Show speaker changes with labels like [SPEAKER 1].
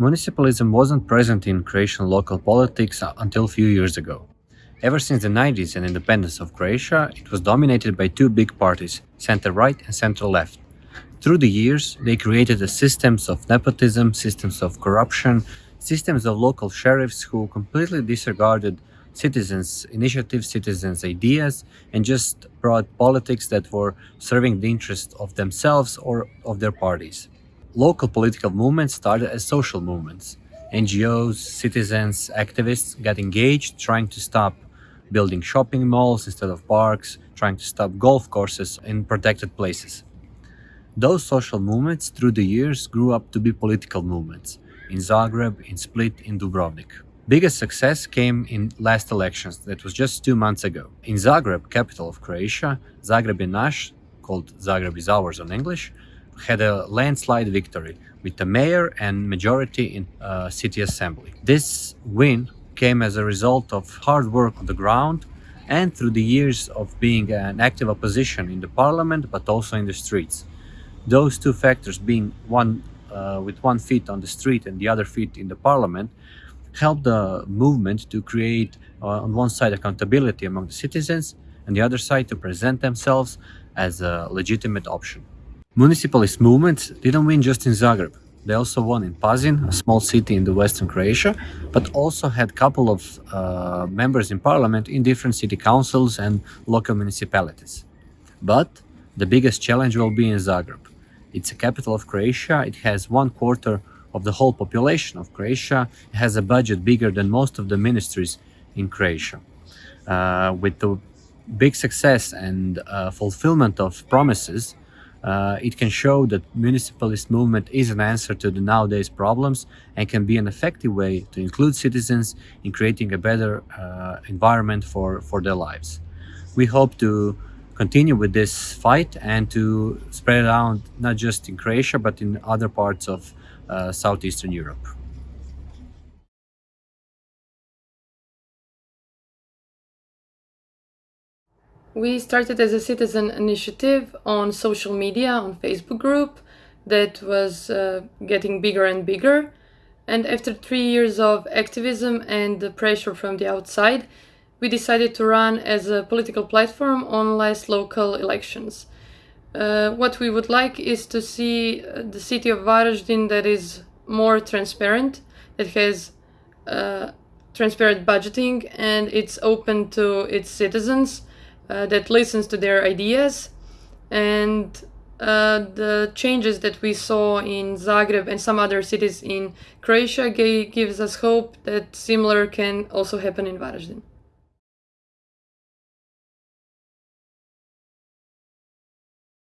[SPEAKER 1] Municipalism wasn't present in Croatian local politics until a few years ago. Ever since the 90s and independence of Croatia, it was dominated by two big parties, center-right and center-left. Through the years, they created systems of nepotism, systems of corruption, systems of local sheriffs who completely disregarded citizens' initiatives, citizens' ideas, and just brought politics that were serving the interests of themselves or of their parties. Local political movements started as social movements. NGOs, citizens, activists got engaged trying to stop building shopping malls instead of parks, trying to stop golf courses in protected places. Those social movements through the years grew up to be political movements in Zagreb, in Split, in Dubrovnik. Biggest success came in last elections that was just two months ago. In Zagreb, capital of Croatia, Zagreb je called Zagreb is ours on English, had a landslide victory with the mayor and majority in uh, city assembly. This win came as a result of hard work on the ground and through the years of being an active opposition in the parliament but also in the streets. Those two factors being one uh, with one feet on the street and the other feet in the parliament helped the movement to create uh, on one side accountability among the citizens and the other side to present themselves as a legitimate option. Municipalist movements didn't win just in Zagreb. They also won in Pazin, a small city in the western Croatia, but also had a couple of uh, members in parliament in different city councils and local municipalities. But the biggest challenge will be in Zagreb. It's a capital of Croatia. It has one quarter of the whole population of Croatia. It has a budget bigger than most of the ministries in Croatia. Uh, with the big success and uh, fulfillment of promises, uh, it can show that municipalist movement is an answer to the nowadays problems and can be an effective way to include citizens in creating a better uh, environment for, for their lives. We hope to continue with this fight and to spread around not just in Croatia but in other parts of uh, southeastern Europe.
[SPEAKER 2] We started as a citizen initiative on social media, on Facebook group, that was uh, getting bigger and bigger. And after three years of activism and the pressure from the outside, we decided to run as a political platform on last local elections. Uh, what we would like is to see uh, the city of Varaždin that is more transparent, that has uh, transparent budgeting and it's open to its citizens uh, that listens to their ideas and uh, the changes that we saw in Zagreb and some other cities in Croatia gives us hope that similar can also happen in Varaždin.